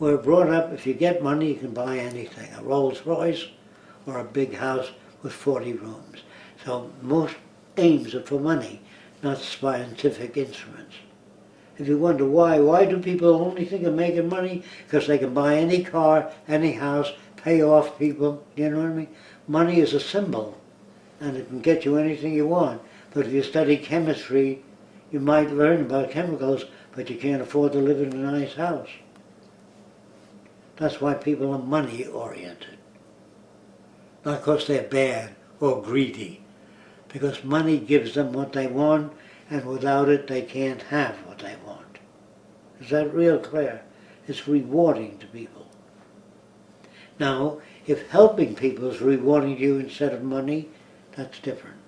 We're brought up, if you get money, you can buy anything, a Rolls Royce or a big house with 40 rooms. So most aims are for money, not scientific instruments. If you wonder why, why do people only think of making money? Because they can buy any car, any house, pay off people, you know what I mean? Money is a symbol, and it can get you anything you want. But if you study chemistry, you might learn about chemicals, but you can't afford to live in a nice house. That's why people are money oriented. Not because they're bad or greedy. Because money gives them what they want, and without it they can't have what they want. Is that real clear? It's rewarding to people. Now, if helping people is rewarding you instead of money, that's different.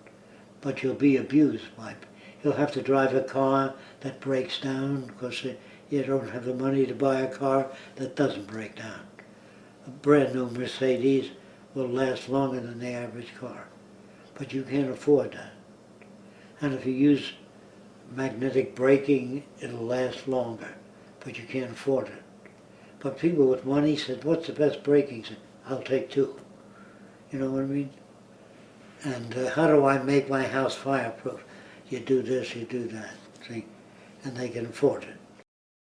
But you'll be abused by You'll have to drive a car that breaks down because you don't have the money to buy a car that doesn't break down. A brand new Mercedes will last longer than the average car. But you can't afford that. And if you use magnetic braking, it'll last longer, but you can't afford it. But people with money said, what's the best braking? Said, I'll take two. You know what I mean? And uh, how do I make my house fireproof? You do this, you do that, see? And they can afford it.